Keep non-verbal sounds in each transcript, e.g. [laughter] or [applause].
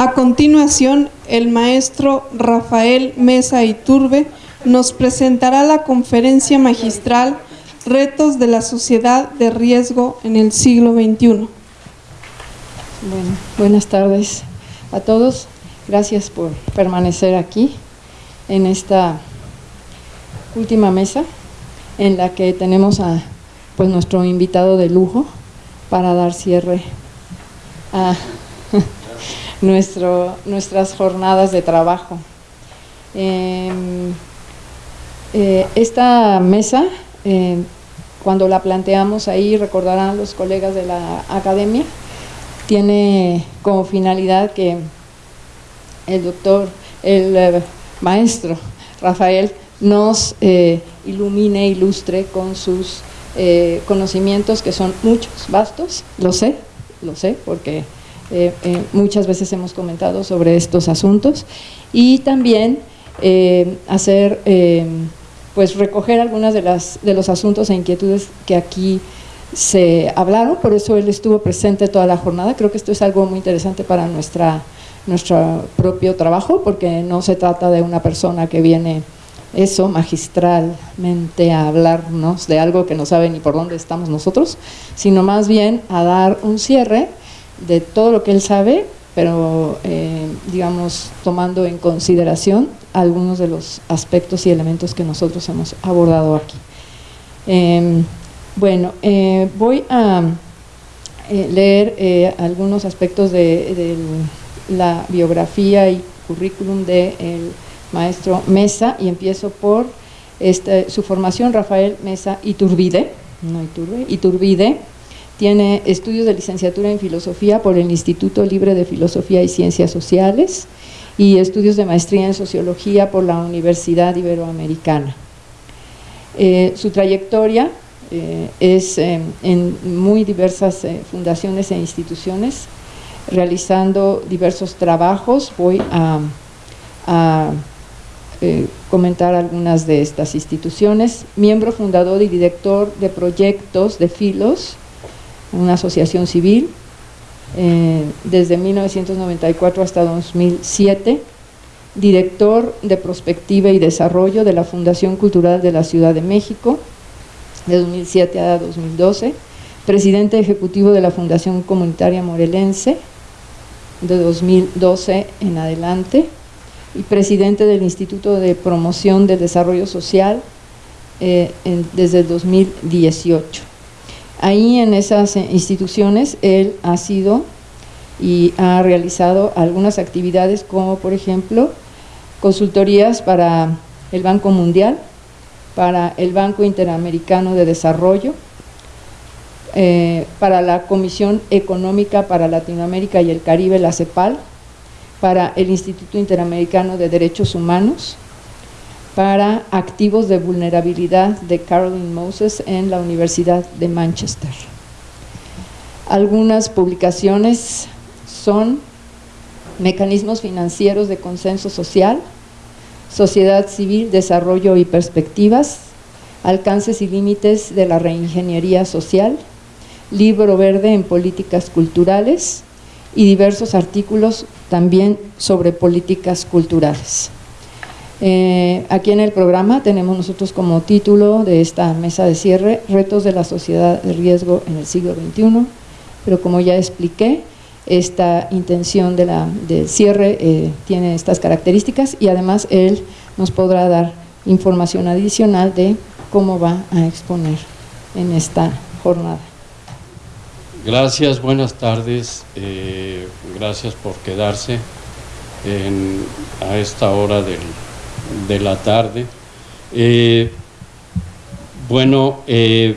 A continuación, el maestro Rafael Mesa Iturbe nos presentará la conferencia magistral Retos de la sociedad de riesgo en el siglo XXI. Bueno, buenas tardes a todos. Gracias por permanecer aquí en esta última mesa en la que tenemos a pues, nuestro invitado de lujo para dar cierre a [laughs] nuestro, nuestras jornadas de trabajo. Em, eh, esta mesa, eh, cuando la planteamos ahí, recordarán los colegas de la academia, tiene como finalidad que el doctor, el eh, maestro Rafael nos ilumine, ilustre con sus conocimientos que son muchos, vastos, lo sé, lo sé, porque eh, eh, muchas veces hemos comentado sobre estos asuntos y también eh, hacer, pues recoger algunas de, las, de los asuntos e inquietudes que aquí se hablaron, por eso él estuvo presente toda la jornada, creo que esto es algo muy interesante para nuestra, nuestro propio trabajo, porque no se trata de una persona que viene eso magistralmente a hablarnos de algo que no sabe ni por dónde estamos nosotros, sino más bien a dar un cierre de todo lo que él sabe, pero eh, digamos tomando en consideración algunos de los aspectos y elementos que nosotros hemos abordado aquí. Em, bueno, eh, voy a eh, leer algunos aspectos de, la biografía y currículum del maestro Mesa y empiezo por este, su formación, Rafael Mesa Iturbide, no Iturbide, tiene estudios de licenciatura en Filosofía por el Instituto Libre de Filosofía y Ciencias Sociales y estudios de maestría en Sociología por la Universidad Iberoamericana. Eh, su trayectoria eh, es eh, en muy diversas fundaciones e instituciones, realizando diversos trabajos. Voy a, a comentar algunas de estas instituciones. Miembro fundador y director de proyectos de filos, una asociación civil, eh, desde 1994 hasta 2007, director de Prospectiva y Desarrollo de la Fundación Cultural de la Ciudad de México, de 2007 a 2012, presidente ejecutivo de la Fundación Comunitaria Morelense, de 2012 en adelante, y presidente del Instituto de Promoción del Desarrollo Social eh, desde el 2018. Ahí en esas instituciones él ha sido y ha realizado algunas actividades como por ejemplo consultorías para el Banco Mundial, para el Banco Interamericano de Desarrollo, eh, para la Comisión Económica para Latinoamérica y el Caribe, la CEPAL, para el Instituto Interamericano de Derechos Humanos, para activos de vulnerabilidad de Caroline Moses en la Universidad de Manchester. Algunas publicaciones son Mecanismos financieros de consenso social, Sociedad civil, desarrollo y perspectivas, Alcances y límites de la reingeniería social, Libro verde en políticas culturales y diversos artículos también sobre políticas culturales. Eh, aquí en el programa tenemos nosotros como título de esta mesa de cierre, Retos de la sociedad de riesgo en el siglo XXI, pero como ya expliqué, esta intención de la, del cierre eh, tiene estas características y además él nos podrá dar información adicional de cómo va a exponer en esta jornada. Gracias, buenas tardes, eh, gracias por quedarse a esta hora del de la tarde. Eh, bueno, eh,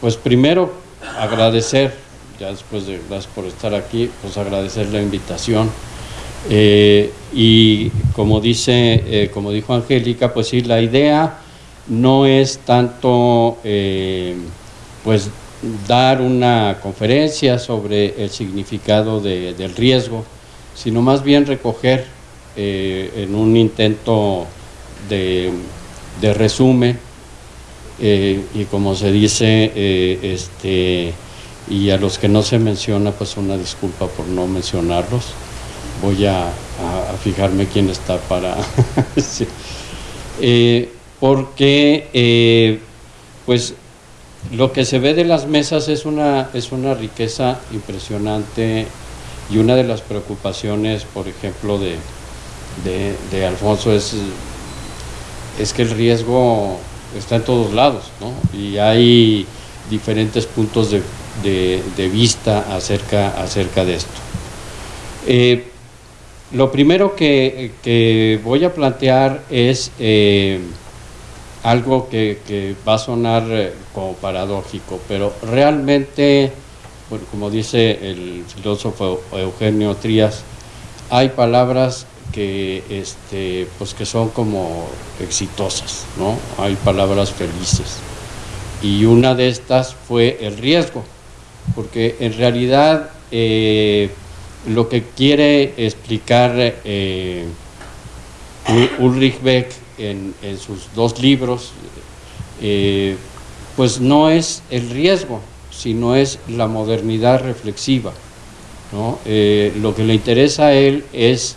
pues primero agradecer, ya después de gracias por estar aquí, pues agradecer la invitación. Eh, y como dice, como dijo Angélica, pues sí, la idea no es tanto pues dar una conferencia sobre el significado del riesgo, sino más bien recoger en un intento de, resumen eh, y como se dice, eh, este, y a los que no se menciona, pues una disculpa por no mencionarlos. voy a, fijarme quién está para... [laughs] Eh, porque pues lo que se ve de las mesas es una, es una riqueza impresionante y una de las preocupaciones, por ejemplo, de, de, Alfonso es, es que el riesgo está en todos lados, ¿no? Y hay diferentes puntos de, de, vista acerca, acerca de esto. Eh, lo primero que, voy a plantear es eh, algo que, va a sonar eh, como paradójico, pero realmente, como dice el filósofo Eugenio Trías, hay palabras que, este, pues que son como exitosas, ¿no? Hay palabras felices. Y una de estas fue el riesgo, porque en realidad eh, lo que quiere explicar eh, Ulrich Beck en, sus dos libros, eh, pues no es el riesgo, sino es la modernidad reflexiva. lo que le interesa a él es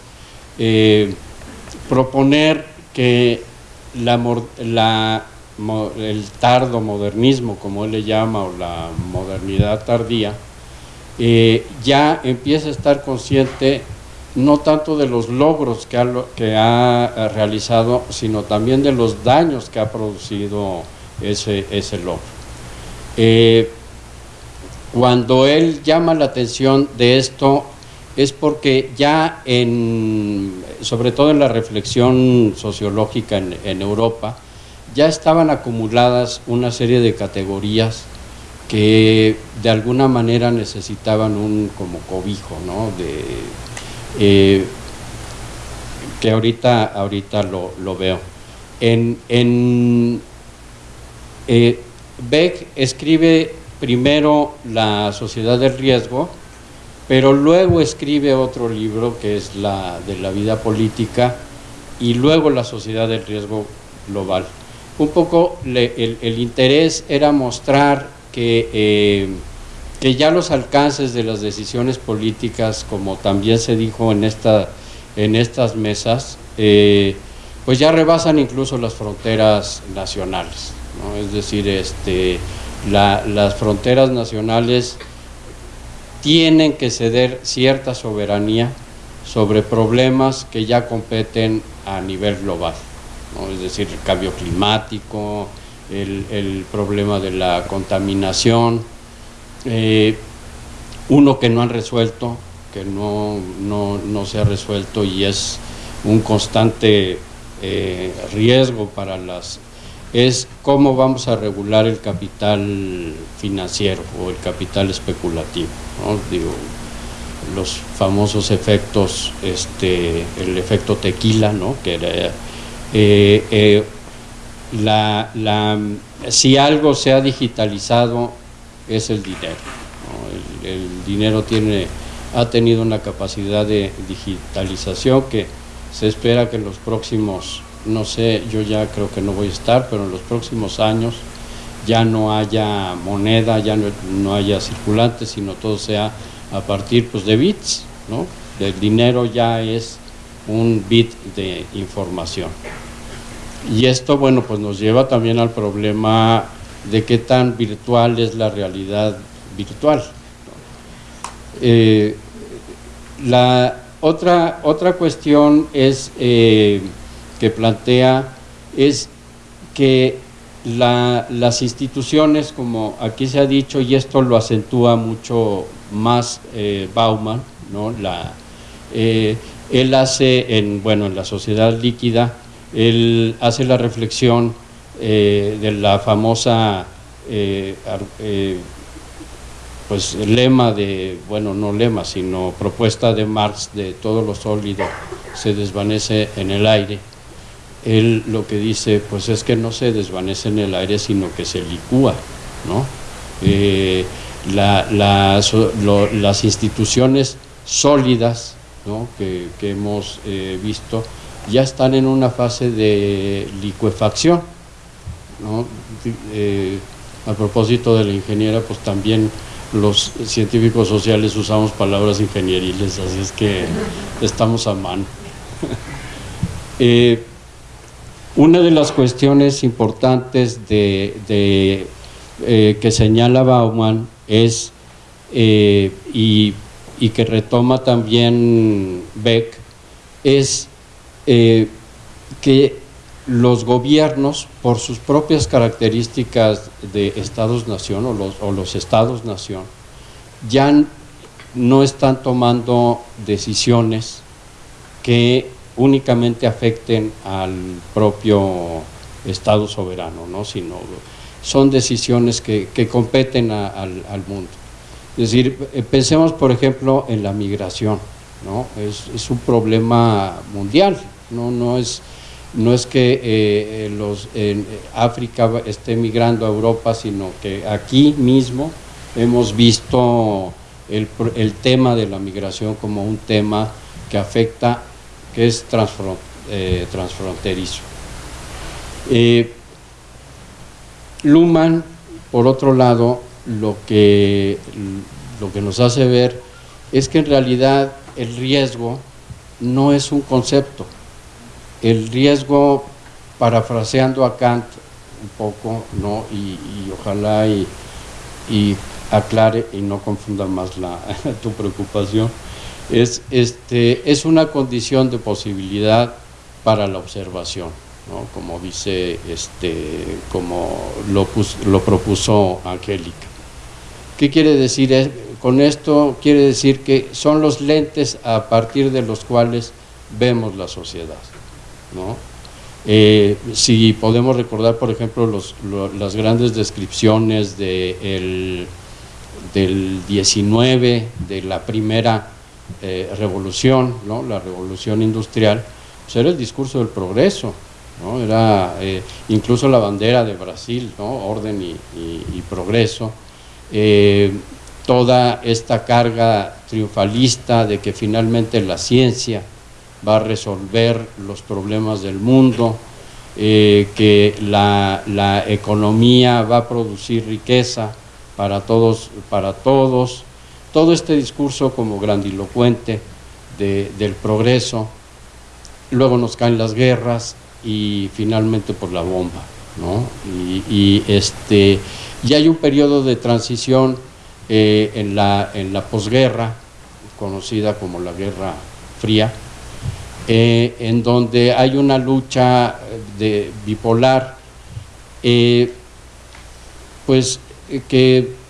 proponer que el tardo modernismo, como él le llama, o la modernidad tardía, eh, ya empieza a estar consciente no tanto de los logros que ha, que ha realizado, sino también de los daños que ha producido ese, ese logro. Eh, cuando él llama la atención de esto es porque ya en, sobre todo en la reflexión sociológica en, en Europa, ya estaban acumuladas una serie de categorías que de alguna manera necesitaban un como cobijo, ¿no? De, eh, que ahorita, ahorita lo, veo. En, eh, Beck escribe primero La Sociedad del Riesgo, pero luego escribe otro libro que es la de la vida política y luego La Sociedad del Riesgo Global. Un poco el, el interés era mostrar que, eh, que ya los alcances de las decisiones políticas, como también se dijo en, esta, en estas mesas, eh, pues ya rebasan incluso las fronteras nacionales. Es decir, este, las fronteras nacionales tienen que ceder cierta soberanía sobre problemas que ya competen a nivel global, es decir, el cambio climático, el, problema de la contaminación, eh, uno que no han resuelto, que no, no, se ha resuelto y es un constante eh, riesgo para las es cómo vamos a regular el capital financiero o el capital especulativo. Digo, los famosos efectos, este, el efecto tequila, ¿no? que era, eh, la, la, si algo se ha digitalizado es el dinero. El, dinero tiene, ha tenido una capacidad de digitalización que se espera que en los próximos, no sé, yo ya creo que no voy a estar, pero en los próximos años ya no haya moneda, ya no, haya circulante, sino todo sea a partir pues, de bits, ¿no? El dinero ya es un bit de información. Y esto, bueno, pues nos lleva también al problema de qué tan virtual es la realidad virtual. Eh, la otra, otra cuestión es eh, que plantea es que las instituciones, como aquí se ha dicho, y esto lo acentúa mucho más eh, Bauman, ¿no? la, él hace en, bueno, en la sociedad líquida, él hace la reflexión eh, de la famosa eh, eh, pues lema de, bueno, no lema, sino propuesta de Marx de todo lo sólido se desvanece en el aire. Él lo que dice, pues es que no se desvanece en el aire, sino que se licúa, ¿no? las instituciones sólidas ¿no? que, hemos visto ya están en una fase de licuefacción. ¿no? Eh, a propósito de la ingeniera, pues también los científicos sociales usamos palabras ingenieriles, así es que estamos a mano. [laughs] Eh, una de las cuestiones importantes eh, que señala Bauman es, y, y, que retoma también Beck, es que los gobiernos, por sus propias características de estados-nación o los estados-nación, ya no están tomando decisiones que únicamente afecten al propio Estado soberano, ¿no? sino son decisiones que, competen al, mundo. Es decir, eh, pensemos por ejemplo en la migración, ¿no? es, un problema mundial, no, no es no es que eh, los, África esté migrando a Europa, sino que aquí mismo hemos visto el, tema de la migración como un tema que afecta, que es eh, transfronterizo. Eh, Luhmann, por otro lado, lo que, lo que nos hace ver es que en realidad el riesgo no es un concepto, el riesgo, parafraseando a Kant un poco, ¿no? y, ojalá y, aclare y no confunda más la, [laughs] tu preocupación, es, este, es una condición de posibilidad para la observación, ¿no? como dice, este, como lo, lo propuso Angélica. ¿Qué quiere decir con esto? Quiere decir que son los lentes a partir de los cuales vemos la sociedad. Eh, si podemos recordar, por ejemplo, las grandes descripciones del 19, de la primera eh, revolución, la revolución industrial, pues era el discurso del progreso, era eh, incluso la bandera de Brasil, orden y progreso, toda esta carga triunfalista de que finalmente la ciencia va a resolver los problemas del mundo, eh, que la, economía va a producir riqueza para todos, para todos. Todo este discurso como grandilocuente del progreso, luego nos caen las guerras y finalmente por la bomba. ¿no? Y, este, y hay un periodo de transición eh, en, la, en la posguerra, conocida como la Guerra Fría, eh, en donde hay una lucha de bipolar, eh, pues que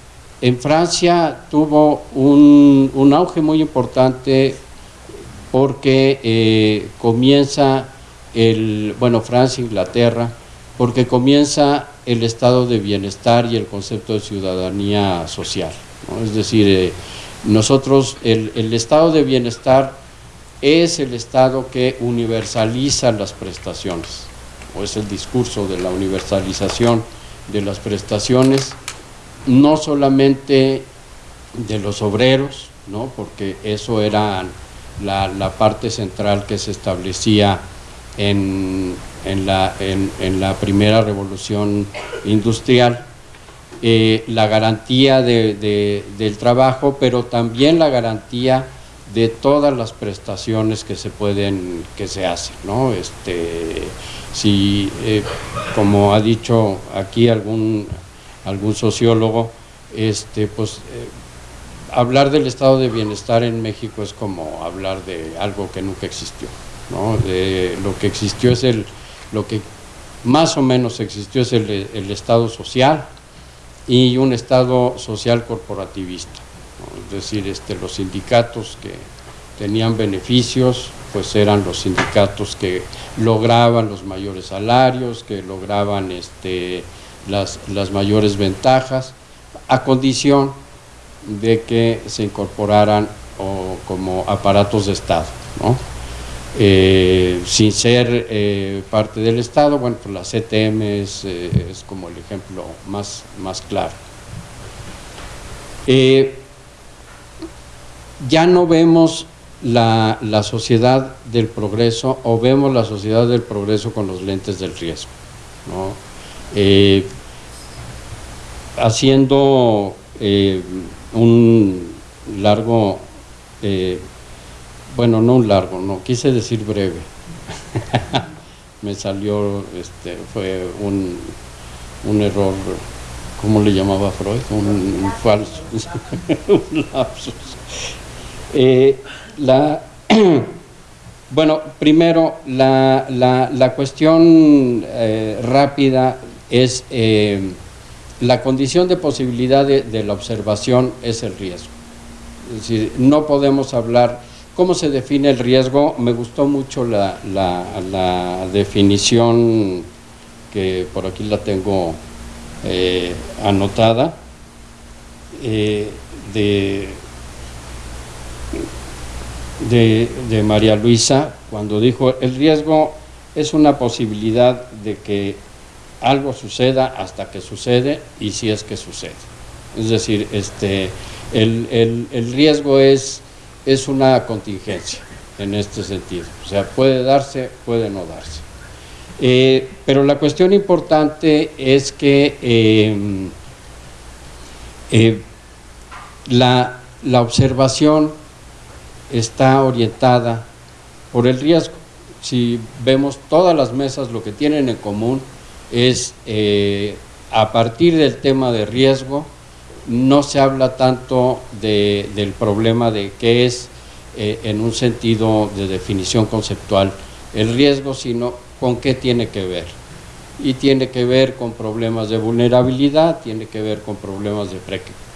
en Francia tuvo un, auge muy importante porque comienza el, bueno, Francia, Inglaterra, porque comienza el estado de bienestar y el concepto de ciudadanía social. Es decir, nosotros, el, el estado de bienestar es el Estado que universaliza las prestaciones, o es el discurso de la universalización de las prestaciones, no solamente de los obreros, ¿no? porque eso era la, parte central que se establecía en, la, en, la, primera revolución industrial, eh, la garantía del trabajo, pero también la garantía de todas las prestaciones que se pueden, que se hacen, ¿no? Este, si, eh, como ha dicho aquí algún, algún sociólogo, este, pues eh, hablar del estado de bienestar en México es como hablar de algo que nunca existió, ¿no? lo que existió es el, lo que más o menos existió es el, el estado social y un estado social corporativista es decir, este, los sindicatos que tenían beneficios, pues eran los sindicatos que lograban los mayores salarios, que lograban este, las, mayores ventajas, a condición de que se incorporaran como aparatos de Estado, eh, sin ser eh, parte del Estado, bueno, pues la CTM es, eh, es como el ejemplo más, más claro ya no vemos la, sociedad del progreso o vemos la sociedad del progreso con los lentes del riesgo. Eh, haciendo eh, un largo, eh, bueno, no un largo, no, quise decir breve. [laughs] Me salió, este, fue un, un error, ¿cómo le llamaba Freud? Un, falso, [laughs] un lapsus. Eh, la, [clears throat] bueno, primero, la, la, cuestión rápida es la condición de posibilidad de, la observación es el riesgo. Es decir, no podemos hablar, ¿cómo se define el riesgo? Me gustó mucho la, definición que por aquí la tengo eh, anotada, eh, de, de María Luisa, cuando dijo, el riesgo es una posibilidad de que algo suceda hasta que sucede y si es que sucede. Es decir, este, el, riesgo es, es una contingencia en este sentido. O sea, puede darse, puede no darse. Eh, pero la cuestión importante es que em, eh, la, la observación está orientada por el riesgo. Si vemos todas las mesas, lo que tienen en común es eh, a partir del tema de riesgo, no se habla tanto del problema de qué es eh, en un sentido de definición conceptual el riesgo, sino con qué tiene que ver. Y tiene que ver con problemas de vulnerabilidad, tiene que ver con problemas de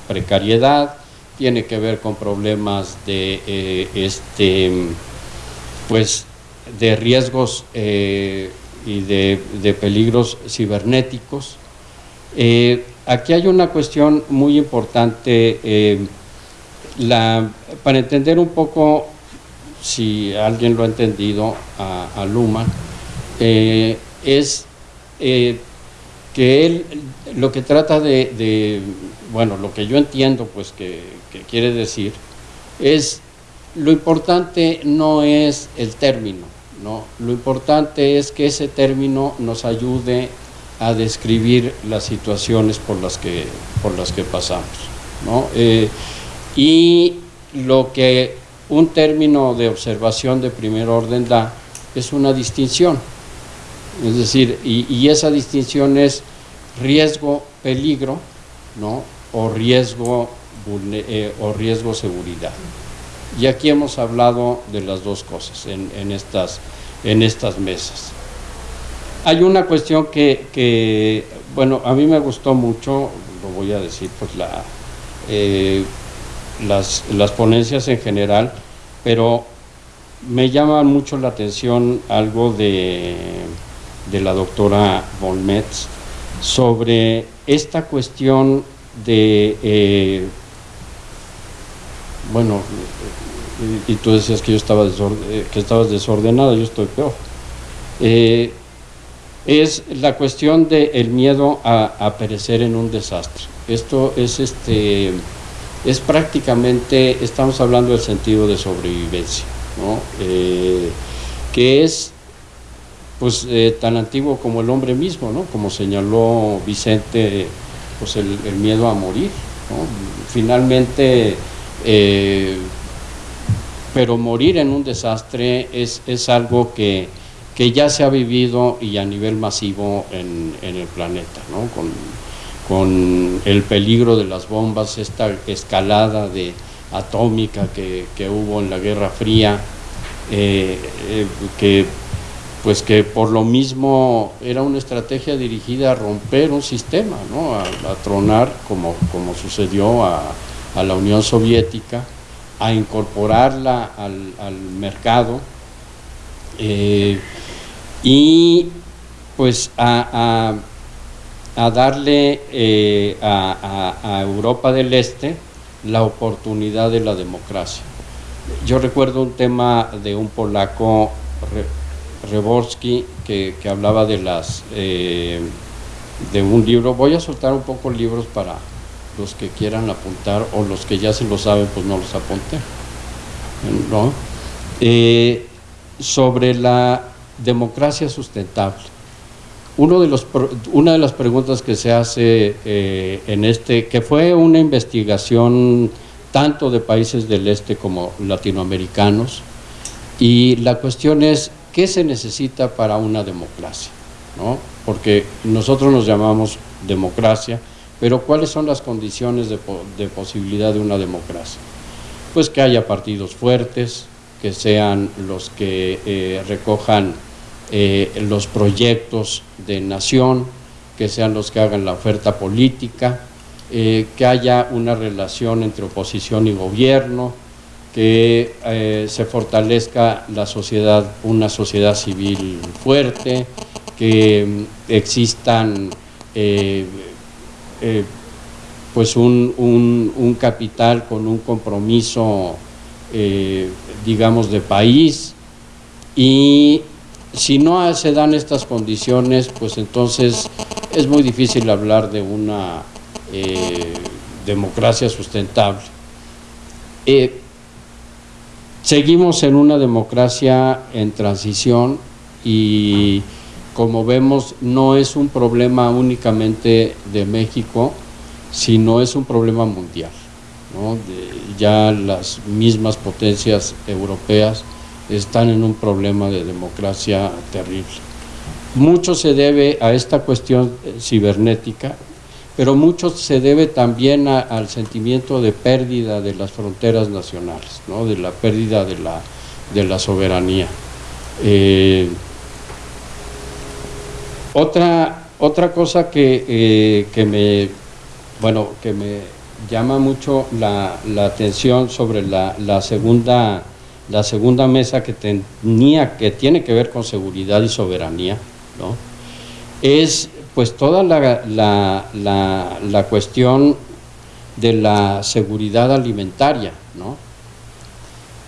precariedad, tiene que ver con problemas de eh, este pues de riesgos y de, peligros cibernéticos. Eh, aquí hay una cuestión muy importante, eh, la, para entender un poco, si alguien lo ha entendido, a, Luma, eh, es que él lo que trata de, bueno, lo que yo entiendo, pues que quiere decir, es lo importante no es el término, ¿no? Lo importante es que ese término nos ayude a describir las situaciones por las que, por las que pasamos. Eh, y lo que un término de observación de primer orden da es una distinción. Es decir, y, esa distinción es riesgo-peligro ¿no? o riesgo eh, o riesgo seguridad. Y aquí hemos hablado de las dos cosas en, estas, en estas mesas. Hay una cuestión que, bueno, a mí me gustó mucho, lo voy a decir, pues la, eh, las, las ponencias en general, pero me llama mucho la atención algo de, de la doctora Volmetz sobre esta cuestión de, eh, bueno, y, tú decías que yo estaba eh, que estabas desordenada, yo estoy peor. Eh, es la cuestión del miedo a, perecer en un desastre. Esto es este es prácticamente, estamos hablando del sentido de sobrevivencia, ¿no? Eh, que es pues tan antiguo como el hombre mismo, ¿no? como señaló Vicente, pues el, miedo a morir. Finalmente, pero morir en un desastre es, es algo que, que, ya se ha vivido y a nivel masivo en, en el planeta, ¿no? con, con, el peligro de las bombas, esta escalada de, atómica que, que hubo en la Guerra Fría, eh, eh, que pues que por lo mismo era una estrategia dirigida a romper un sistema, ¿no? a, a tronar como, como sucedió a, a la Unión Soviética a incorporarla al, mercado eh, y pues a, darle eh, a, Europa del Este la oportunidad de la democracia. Yo recuerdo un tema de un polaco, Reborski, que, hablaba de las eh, de un libro. Voy a soltar un poco libros para los que quieran apuntar o los que ya se lo saben, pues no los apunten. ¿no? Eh, sobre la democracia sustentable. uno de los, una de las preguntas que se hace eh, en este, que fue una investigación tanto de países del este como latinoamericanos, y la cuestión es, ¿qué se necesita para una democracia? ¿No? Porque nosotros nos llamamos democracia, pero ¿cuáles son las condiciones de, posibilidad de una democracia? Pues que haya partidos fuertes, que sean los que eh, recojan eh, los proyectos de nación, que sean los que hagan la oferta política, eh, que haya una relación entre oposición y gobierno, que se fortalezca la sociedad, una sociedad civil fuerte, que mm, existan pues un, un, capital con un compromiso eh, digamos, de país y si no se dan estas condiciones, pues entonces es muy difícil hablar de una eh, democracia sustentable. Eh, seguimos en una democracia en transición y como vemos no es un problema únicamente de México, sino es un problema mundial ya las mismas potencias europeas están en un problema de democracia terrible. Mucho se debe a esta cuestión eh, cibernética, pero mucho se debe también al sentimiento de pérdida de las fronteras nacionales, de la pérdida de la, soberanía. Eh, otra, otra cosa que, eh, que me, bueno, que me llama mucho la, atención sobre la, segunda, la segunda mesa que tenía, que tiene que ver con seguridad y soberanía, ¿no? es pues toda la, la, cuestión de la seguridad alimentaria, ¿no?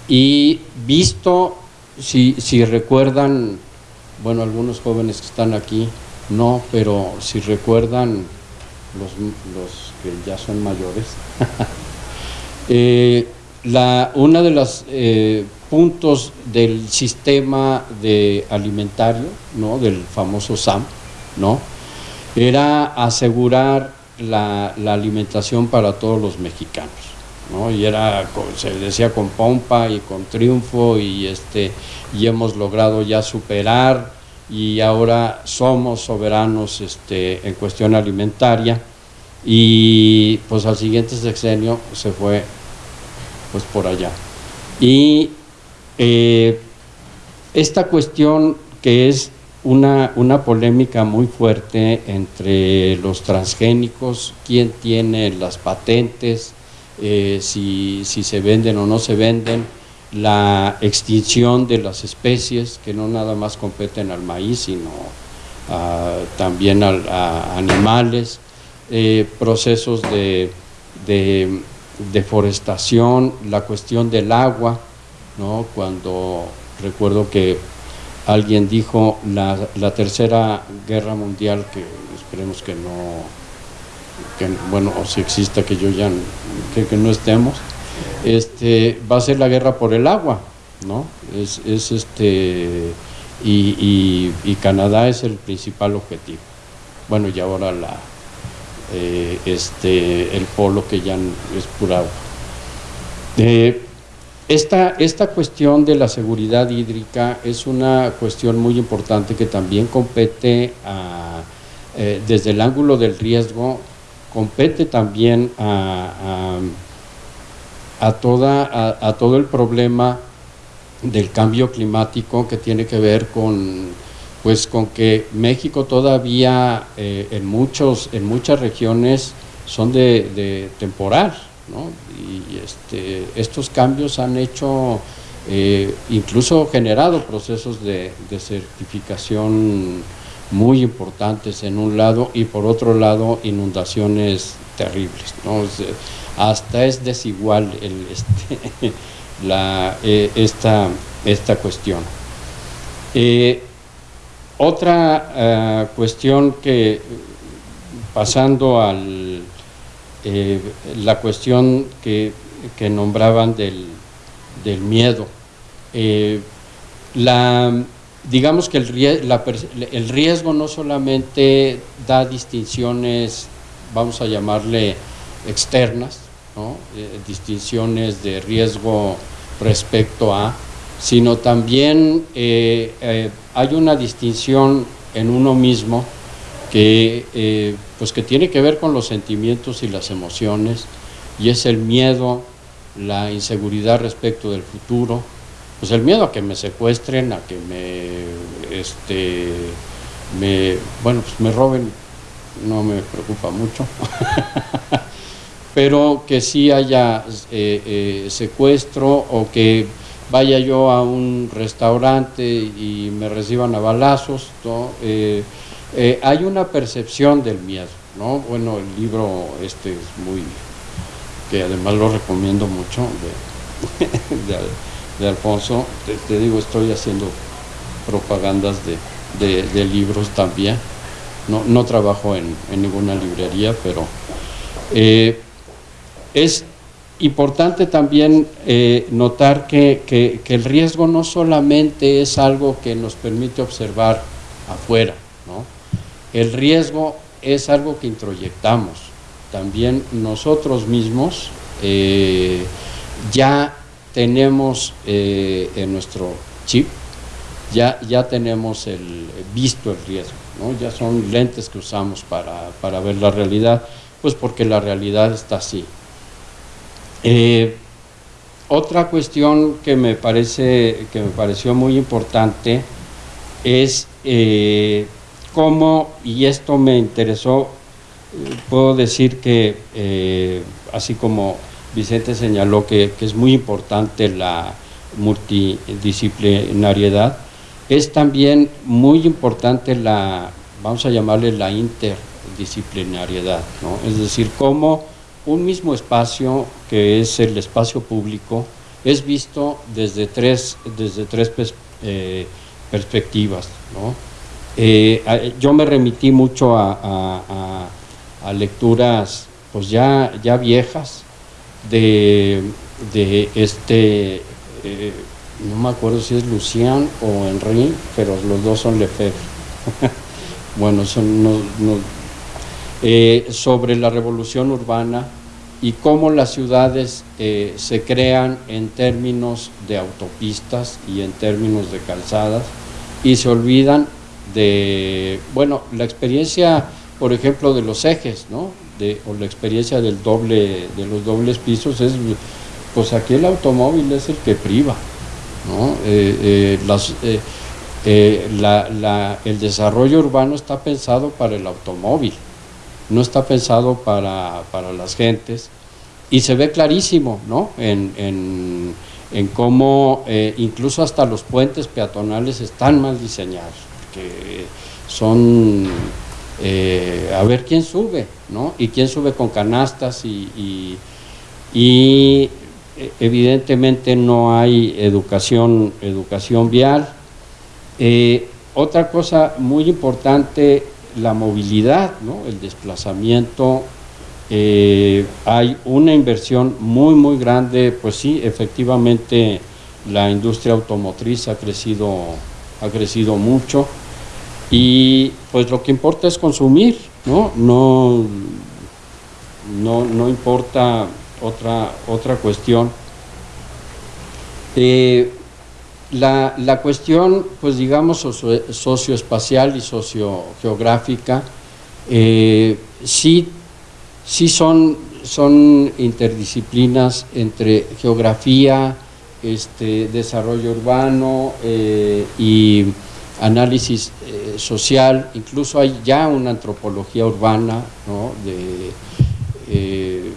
Y visto, si, si recuerdan, bueno, algunos jóvenes que están aquí, no, pero si recuerdan los, los que ya son mayores, [laughs] eh, la, una de los eh, puntos del sistema de alimentario, ¿no? del famoso SAM, ¿no? era asegurar la, la alimentación para todos los mexicanos. Y era se decía con pompa y con triunfo y este y hemos logrado ya superar y ahora somos soberanos este, en cuestión alimentaria y pues al siguiente sexenio se fue pues por allá. Y eh, esta cuestión que es una, una, polémica muy fuerte entre los transgénicos, quién tiene las patentes, eh, si, si, se venden o no se venden, la extinción de las especies que no nada más competen al maíz, sino también a animales, eh, procesos de, deforestación, la cuestión del agua, ¿no? cuando recuerdo que alguien dijo la, la tercera guerra mundial, que esperemos que no, que, bueno, o si exista que yo ya, que, no estemos, este, va a ser la guerra por el agua, ¿no? Es, es este, y, Canadá es el principal objetivo. Bueno, y ahora la, eh, este, el polo que ya es pura eh, esta, esta cuestión de la seguridad hídrica es una cuestión muy importante que también compete eh, desde el ángulo del riesgo, compete también a, a, toda, a todo el problema del cambio climático que tiene que ver con pues con que México todavía eh, en, muchos, en muchas regiones son de, temporal, ¿no? y este, estos cambios han hecho, eh, incluso generado procesos de, certificación muy importantes en un lado y por otro lado inundaciones terribles. hasta es desigual [laughs] este, eh, esta, esta cuestión. Otra eh, cuestión que, pasando a eh, la cuestión que, nombraban del, miedo, eh, la, digamos que el, riesgo no solamente da distinciones, vamos a llamarle externas, eh, distinciones de riesgo respecto a, sino también eh, eh, hay una distinción en uno mismo que, pues que tiene que ver con los sentimientos y las emociones, y es el miedo, la inseguridad respecto del futuro, pues el miedo a que me secuestren, a que me, este, me, bueno, pues me roben, no me preocupa mucho, [laughs] pero que sí haya eh, eh, secuestro o que vaya yo a un restaurante y me reciban a balazos, eh, hay una percepción del miedo, ¿no? Bueno, el libro este es muy, que además lo recomiendo mucho, de [laughs] Alfonso, te, digo, estoy haciendo propagandas de, libros también, no, trabajo en, ninguna librería, pero eh, es importante también eh, notar que, el riesgo no solamente es algo que nos permite observar afuera, ¿no? el riesgo es algo que introyectamos, también nosotros mismos eh, ya tenemos eh, en nuestro chip, ya, ya tenemos el, visto el riesgo, ya son lentes que usamos para, ver la realidad, pues porque la realidad está así. Eh, otra cuestión que me, parece, que me pareció muy importante es eh, cómo, y esto me interesó, puedo decir que así como Vicente señaló que, es muy importante la multidisciplinariedad, es también muy importante la, vamos a llamarle la interdisciplinariedad, ¿no? es decir, cómo un mismo espacio, que es el espacio público, es visto desde tres, desde tres eh, perspectivas. ¿no? Eh, yo me remití mucho a, a, lecturas pues ya, ya viejas, de, este, eh, no me acuerdo si es Lucian o Henry, pero los dos son Lefebvre. [laughs] bueno, son eh, sobre la revolución urbana y cómo las ciudades eh, se crean en términos de autopistas y en términos de calzadas y se olvidan de, bueno, la experiencia, por ejemplo, de los ejes, ¿no? O la experiencia del doble, de los dobles pisos es, pues aquí el automóvil es el que priva, ¿no? Eh, eh, eh, el desarrollo urbano está pensado para el automóvil, no está pensado para, las gentes, y se ve clarísimo, ¿no? En, en, en cómo incluso hasta los puentes peatonales están mal diseñados, que son eh, a ver quién sube, ¿no? Y quién sube con canastas y, y, eh, evidentemente no hay educación, educación vial. Eh, otra cosa muy importante, la movilidad, ¿no? el desplazamiento. hay una inversión muy, muy grande, pues sí, efectivamente la industria automotriz ha crecido, ha crecido mucho y pues lo que importa es consumir, ¿no? No, no, importa otra, otra cuestión. Eh, la, cuestión, pues digamos, socioespacial y sociogeográfica, eh, sí, sí son, son interdisciplinas entre geografía, este, desarrollo urbano eh, y análisis eh, social, incluso hay ya una antropología urbana de, eh,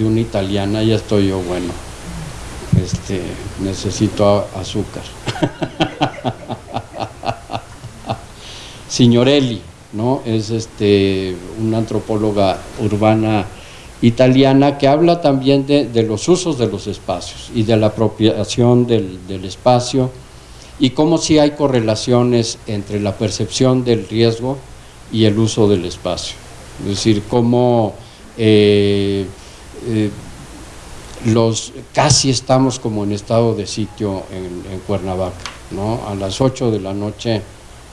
una italiana, ya estoy yo, bueno, este, necesito azúcar. [laughs] Signorelli, ¿no? es este, una antropóloga urbana italiana que habla también de, los usos de los espacios y de la apropiación del espacio, y cómo si hay correlaciones entre la percepción del riesgo y el uso del espacio. Es decir, cómo eh, eh, los, casi estamos como en estado de sitio en, Cuernavaca, ¿no? A las 8 de la noche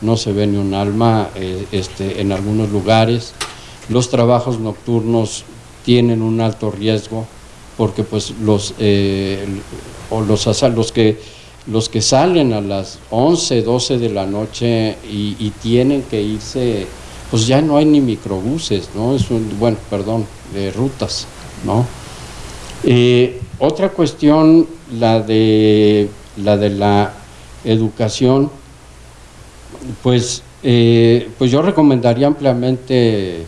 no se ve ni un alma eh, este, en algunos lugares. Los trabajos nocturnos tienen un alto riesgo porque pues los, eh, o los, los, que, los que salen a las 11, 12 de la noche y, tienen que irse, pues ya no hay ni microbuses, ¿no? Es un, bueno, perdón, de rutas, ¿no? Eh, otra cuestión, la de la, de la educación, pues, eh, pues yo recomendaría ampliamente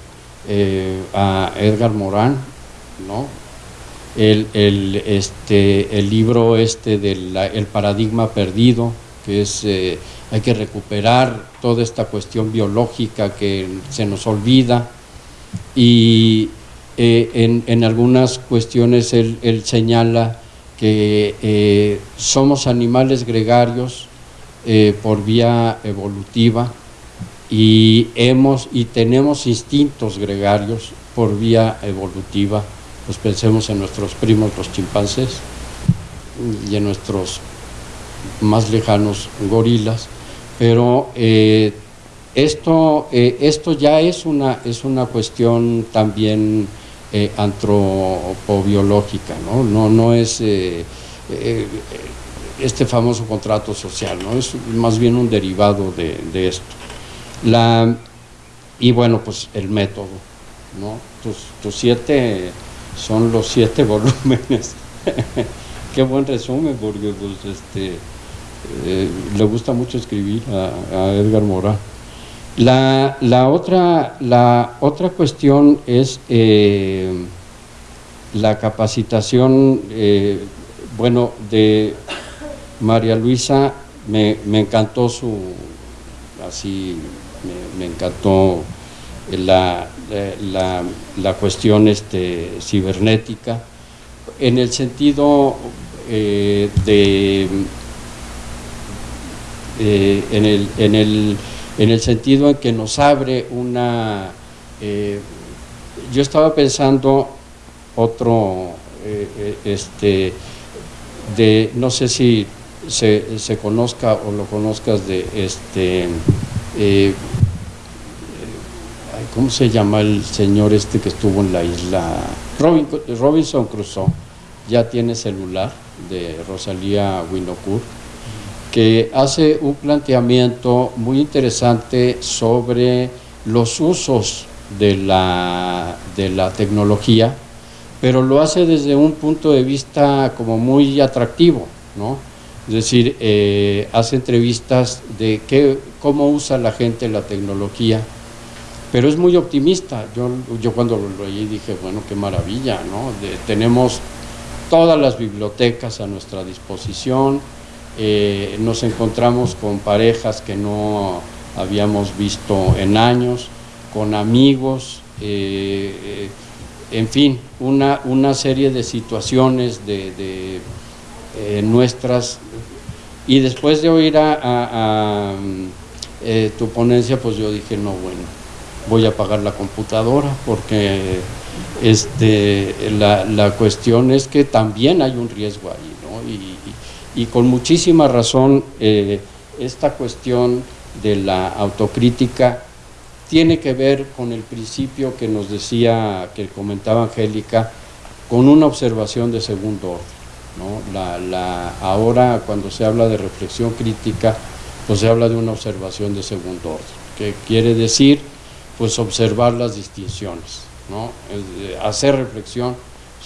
eh, a Edgar Morán, ¿no? El, este, el libro este del el paradigma perdido, que es hay que recuperar toda esta cuestión biológica que se nos olvida y eh, en, algunas cuestiones él, señala que eh, somos animales gregarios eh, por vía evolutiva y, hemos, y tenemos instintos gregarios por vía evolutiva. Pues pensemos en nuestros primos los chimpancés y en nuestros más lejanos gorilas, pero esto, esto ya es una, es una cuestión también eh, antropobiológica, ¿no? No, no es eh, eh, este famoso contrato social, ¿no? Es más bien un derivado de, esto. La, y bueno, pues el método, ¿no? Tus, siete son los siete [laughs] volúmenes. Qué buen resumen, porque pues, este, le gusta mucho escribir a, Edgar Morán. La, la, otra, la otra cuestión es eh, la capacitación, eh, bueno, de María Luisa, me, encantó su, así, me, encantó la, la, cuestión este, cibernética, en el sentido eh, de, en el, en el en el sentido en que nos abre una... Eh, yo estaba pensando otro, eh, eh, este, de, no sé si se, se, conozca o lo conozcas de este, ¿cómo se llama el señor este que estuvo en la isla? Robinson Crusoe, ya tiene celular de Rosalía Winocourt que hace un planteamiento muy interesante sobre los usos de la, de la tecnología, pero lo hace desde un punto de vista como muy atractivo, ¿no? Es decir, eh, hace entrevistas de qué, cómo usa la gente la tecnología, pero es muy optimista. Yo, yo cuando lo leí dije, bueno, qué maravilla, ¿no? tenemos todas las bibliotecas a nuestra disposición, eh, nos encontramos con parejas que no habíamos visto en años, con amigos, eh, eh, en fin, una, una, serie de situaciones de, nuestras. Y después de oír a, tu ponencia, pues yo dije, no, bueno, voy a apagar la computadora porque este, la, la cuestión es que también hay un riesgo ahí, ¿no? Y, y con muchísima razón eh, esta cuestión de la autocrítica tiene que ver con el principio que nos decía, que comentaba Angélica, con una observación de segundo orden. ¿no? La, ahora cuando se habla de reflexión crítica, pues se habla de una observación de segundo orden, que quiere decir pues observar las distinciones, ¿no? hacer reflexión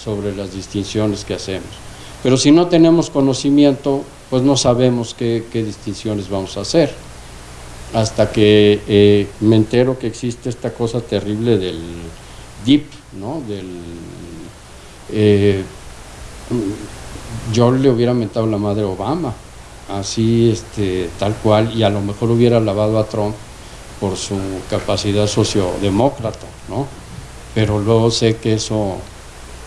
sobre las distinciones que hacemos. Pero si no tenemos conocimiento, pues no sabemos qué, distinciones vamos a hacer. Hasta que eh, me entero que existe esta cosa terrible del DIP, ¿no? Del, eh, yo le hubiera mentado la madre a Obama, así, este, tal cual, y a lo mejor hubiera lavado a Trump por su capacidad sociodemócrata, ¿no? Pero luego sé que eso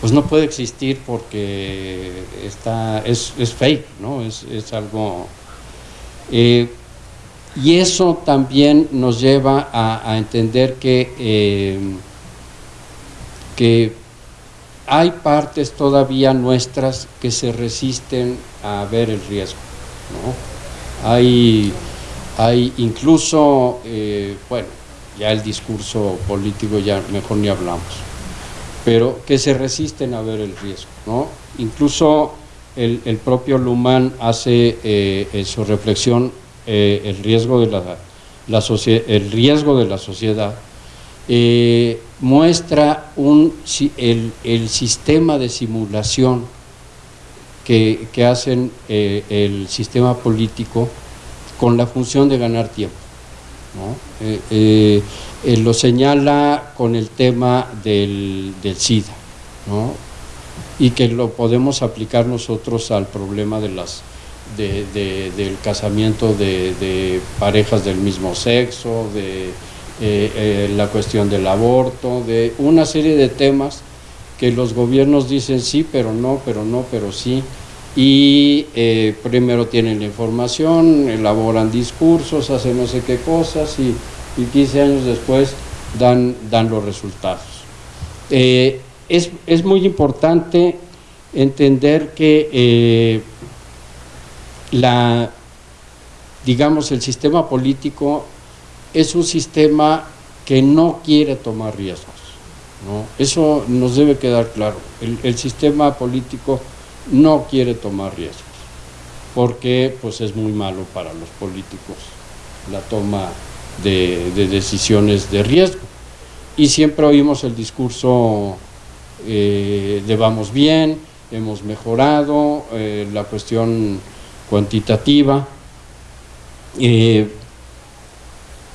pues no puede existir porque está, es, fake, ¿no? Es, algo... Eh, y eso también nos lleva a, entender que, eh, que hay partes todavía nuestras que se resisten a ver el riesgo. ¿no? Hay, hay incluso, eh, bueno, ya el discurso político ya mejor ni hablamos, pero que se resisten a ver el riesgo. ¿no? Incluso el, propio Luhmann hace eh, en su reflexión eh, el, riesgo de la, la el riesgo de la sociedad, muestra un, el, el, sistema de simulación que, que hacen el sistema político con la función de ganar tiempo. ¿no? lo señala con el tema del, del SIDA, y que lo podemos aplicar nosotros al problema de las, del casamiento de, parejas del mismo sexo, de eh, eh, la cuestión del aborto, de una serie de temas que los gobiernos dicen sí, pero no, pero no, pero sí, y eh, primero tienen la información, elaboran discursos, hacen no sé qué cosas y, y 15 años después dan, dan los resultados es, muy importante entender que eh, la, digamos, el sistema político es un sistema que no quiere tomar riesgos. Eso nos debe quedar claro. El, sistema político no quiere tomar riesgos porque pues, es muy malo para los políticos la toma de, de decisiones de riesgo. Y siempre oímos el discurso eh, vamos bien, hemos mejorado eh, la cuestión cuantitativa. Eh,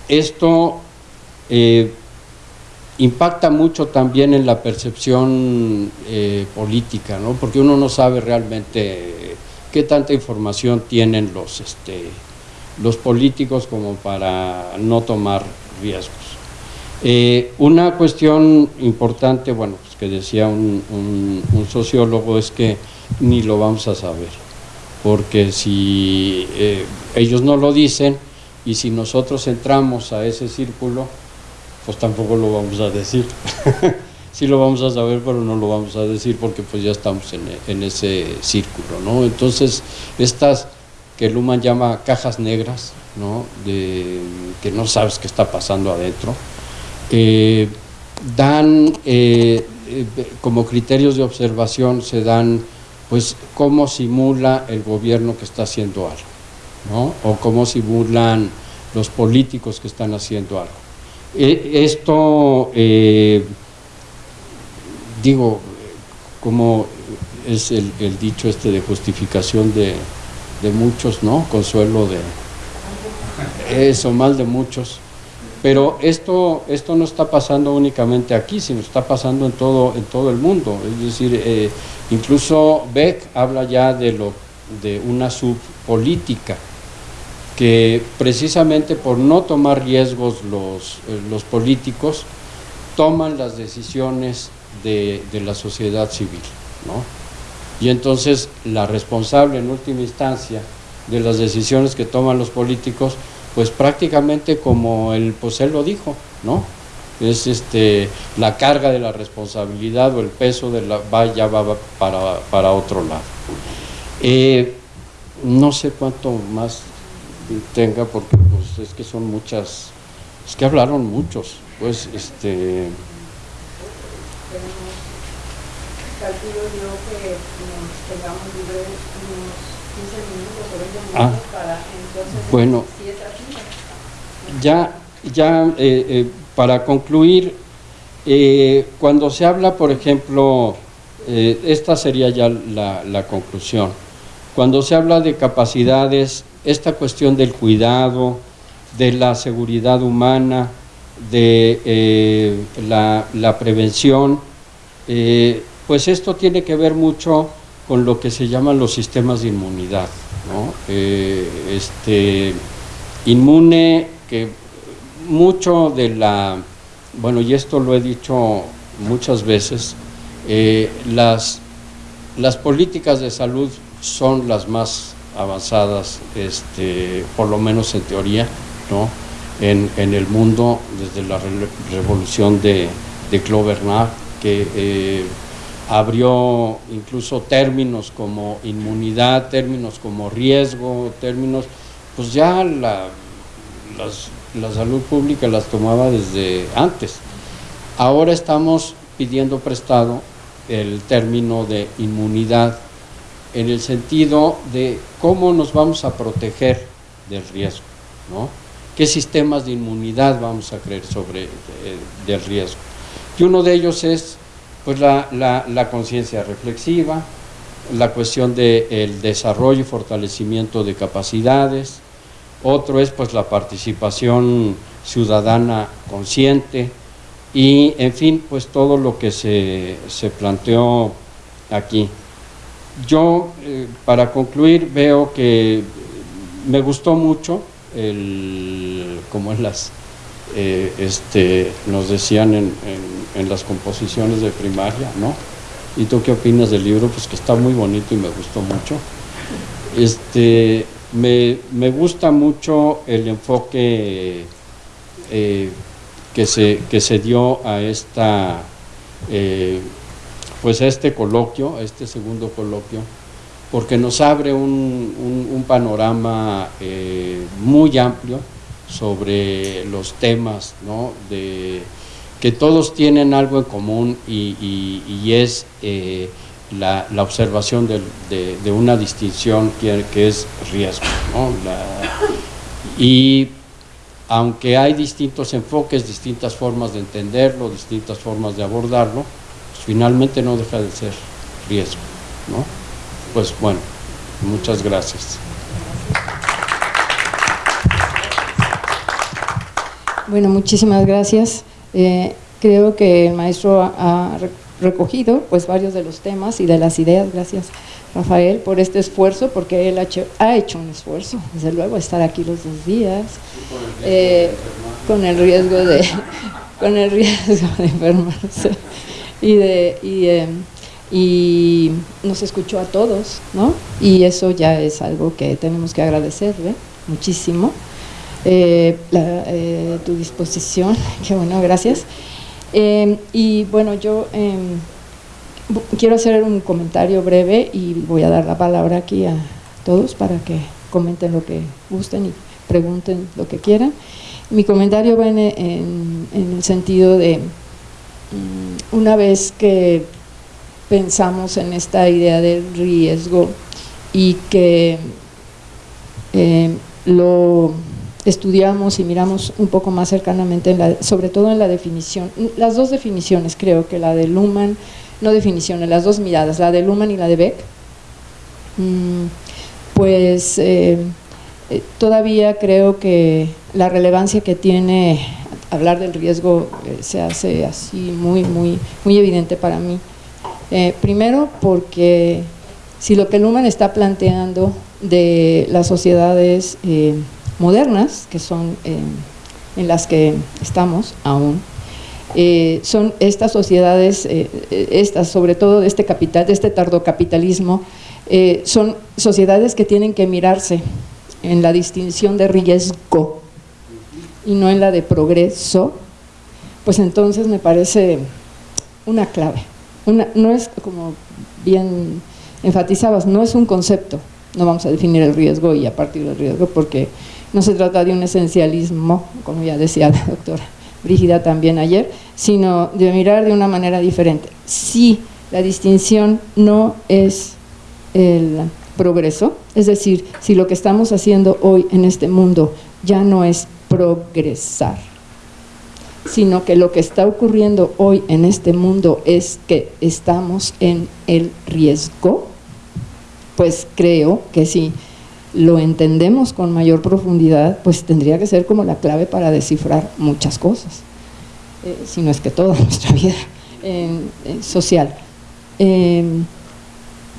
esto eh, impacta mucho también en la percepción política, ¿no? porque uno no sabe realmente qué tanta información tienen los, este, los políticos como para no tomar riesgos. una cuestión importante, bueno, que decía un, sociólogo es que ni lo vamos a saber, porque si eh, ellos no lo dicen y si nosotros entramos a ese círculo, pues tampoco lo vamos a decir. [laughs] sí lo vamos a saber, pero no lo vamos a decir porque pues ya estamos en, ese círculo, ¿no? Entonces, estas que Luman llama cajas negras, ¿no? De, que no sabes qué está pasando adentro, eh, dan eh, eh, como criterios de observación se dan pues cómo simula el gobierno que está haciendo algo, ¿no? o cómo simulan los políticos que están haciendo algo. E, esto, eh, digo, como es el, dicho este de justificación de, de muchos, ¿no? Consuelo de eso, mal de muchos. Pero esto, esto no está pasando únicamente aquí, sino está pasando en todo, en todo el mundo. Es decir, eh, incluso Beck habla ya de, lo, de una subpolítica, que precisamente por no tomar riesgos los, eh, los políticos, toman las decisiones de, de la sociedad civil. ¿no? Y entonces la responsable en última instancia de las decisiones que toman los políticos pues prácticamente como el pues él lo dijo, ¿no? Es este la carga de la responsabilidad o el peso de la va ya va para, para otro lado. Eh, no sé cuánto más tenga porque pues es que son muchas, es que hablaron muchos, pues este calculo yo que nos tengamos libre unos 15 minutos o 20 minutos ah, para entonces bueno, si es así, ya, ya eh, eh, para concluir, eh, cuando se habla, por ejemplo, esta sería ya la, la, conclusión, cuando se habla de capacidades, esta cuestión del cuidado, de la seguridad humana, de la, la, prevención, pues esto tiene que ver mucho con lo que se llaman los sistemas de inmunidad. ¿no? este, inmune que mucho de la, bueno, y esto lo he dicho muchas veces, eh, las, las políticas de salud son las más avanzadas, este, por lo menos en teoría, ¿no? en, en el mundo desde la revolución de, de Clover que eh, abrió incluso términos como inmunidad, términos como riesgo, términos, pues ya la, la salud pública las tomaba desde antes. Ahora estamos pidiendo prestado el término de inmunidad en el sentido de cómo nos vamos a proteger del riesgo, ¿no? ¿Qué sistemas de inmunidad vamos a creer sobre eh, del riesgo? Y uno de ellos es pues la, la, conciencia reflexiva, la cuestión del desarrollo y fortalecimiento de capacidades, otro es pues la participación ciudadana consciente y en fin pues todo lo que se, se planteó aquí. Yo eh, para concluir veo que me gustó mucho el, como en las eh, este, nos decían en, en, las composiciones de primaria, ¿no? ¿Y tú qué opinas del libro? Pues que está muy bonito y me gustó mucho. Este, me, me gusta mucho el enfoque eh, que, se, que se dio a esta, pues este coloquio, este segundo coloquio, porque nos abre un, panorama muy amplio sobre los temas ¿no? de, que todos tienen algo en común y, es eh, la, observación de, una distinción que, es riesgo. y aunque hay distintos enfoques, distintas formas de entenderlo, distintas formas de abordarlo, finalmente no deja de ser riesgo. ¿no? Pues bueno, muchas gracias. Bueno, muchísimas gracias. Eh, creo que el maestro ha recogido pues varios de los temas y de las ideas. Gracias, Rafael, por este esfuerzo, porque él ha hecho, un esfuerzo, desde luego, estar aquí los dos días, eh, con el riesgo de [laughs] con el riesgo de enfermarse y de y, y nos escuchó a todos, ¿no? Y eso ya es algo que tenemos que agradecerle muchísimo eh, eh, tu disposición, [laughs] que bueno, gracias. Eh, y bueno, yo em, quiero hacer un comentario breve y voy a dar la palabra aquí a todos para que comenten lo que gusten y pregunten lo que quieran. Mi comentario va en, el sentido de, una vez que pensamos en esta idea del riesgo y que lo estudiamos y miramos un poco más cercanamente, sobre todo en la definición, las dos definiciones creo que la de Luhmann, no definiciones, las dos miradas, la de Luhmann y la de Beck, mm, pues eh, eh, todavía creo que la relevancia que tiene hablar del riesgo eh, se hace así muy, muy, muy evidente para mí. primero porque si lo que Luhmann está planteando de las sociedades modernas, que son eh, en las que estamos aún, eh, son estas sociedades, eh, estas sobre todo de este capital, de este tardocapitalismo, son sociedades que tienen que mirarse en la distinción de riesgo y no en la de progreso, pues entonces me parece una clave. Una, no es como bien enfatizabas, no es un concepto, no vamos a definir el riesgo y a partir del riesgo porque no se trata de un esencialismo, como ya decía la doctora Brígida también ayer, sino de mirar de una manera diferente. Si la distinción no es el progreso, es decir, si lo que estamos haciendo hoy en este mundo ya no es progresar, sino que lo que está ocurriendo hoy en este mundo es que estamos en el riesgo, pues creo que sí lo entendemos con mayor profundidad, pues tendría que ser como la clave para descifrar muchas cosas, eh, si no es que toda [laughs] nuestra vida social. Em,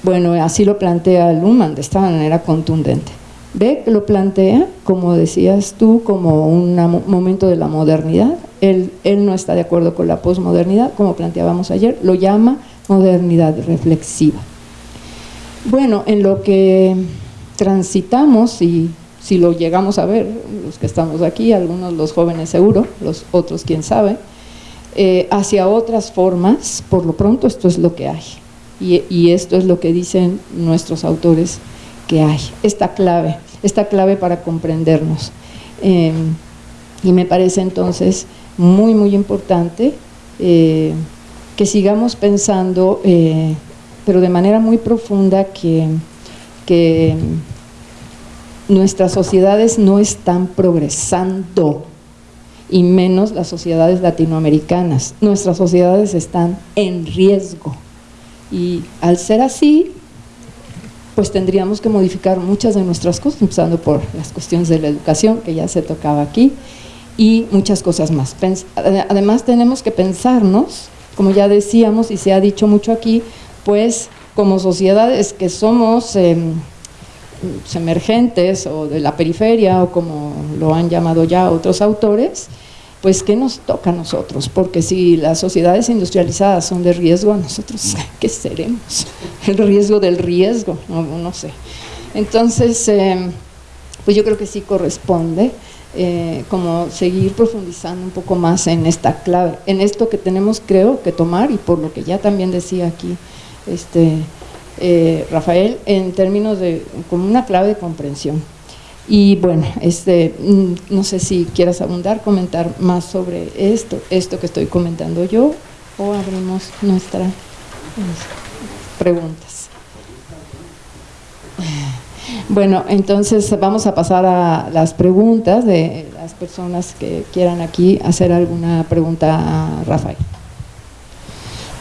bueno, así lo plantea Luhmann de esta manera contundente. Beck lo plantea, como decías tú, como un momento de la modernidad. Él, no está de acuerdo con la posmodernidad, como planteábamos ayer, lo llama modernidad reflexiva. Bueno, en lo que transitamos y si lo llegamos a ver, los que estamos aquí, algunos los jóvenes seguro, los otros quién sabe, eh, hacia otras formas, por lo pronto esto es lo que hay. Y, esto es lo que dicen nuestros autores que hay, esta clave, esta clave para comprendernos. Em, y me parece entonces muy, muy importante eh, que sigamos pensando, eh, pero de manera muy profunda, que, que nuestras sociedades no están progresando y menos las sociedades latinoamericanas. Nuestras sociedades están en riesgo y al ser así, pues tendríamos que modificar muchas de nuestras cosas, empezando por las cuestiones de la educación, que ya se tocaba aquí, y muchas cosas más. Además tenemos que pensarnos, como ya decíamos y se ha dicho mucho aquí, pues como sociedades que somos em, emergentes o de la periferia o como lo han llamado ya otros autores, pues ¿qué nos toca a nosotros? Porque si las sociedades industrializadas son de riesgo, nosotros [laughs] qué seremos? El riesgo del riesgo, no, sé. Entonces, em, pues yo creo que sí corresponde eh, como seguir profundizando un poco más en esta clave, en esto que tenemos creo que tomar y por lo que ya también decía aquí este eh, Rafael, en términos de como una clave de comprensión. Y bueno, este, mm, no sé si quieras abundar, comentar más sobre esto, esto que estoy comentando yo, o abrimos nuestras preguntas. Bueno, entonces vamos a pasar a las preguntas de las personas que quieran aquí hacer alguna pregunta a Rafael.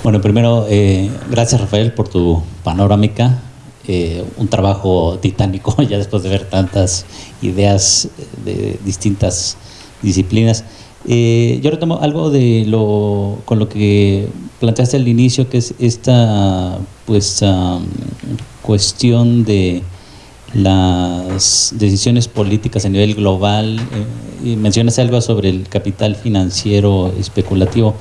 Bueno, primero, eh, gracias Rafael por tu panorámica eh, un trabajo titánico [laughs] ya después de ver tantas ideas de distintas disciplinas. Eh, yo retomo algo de lo con lo que planteaste al inicio, que es esta pues cuestión de las decisiones políticas a nivel global. Eh, y mencionas algo sobre el capital financiero especulativo.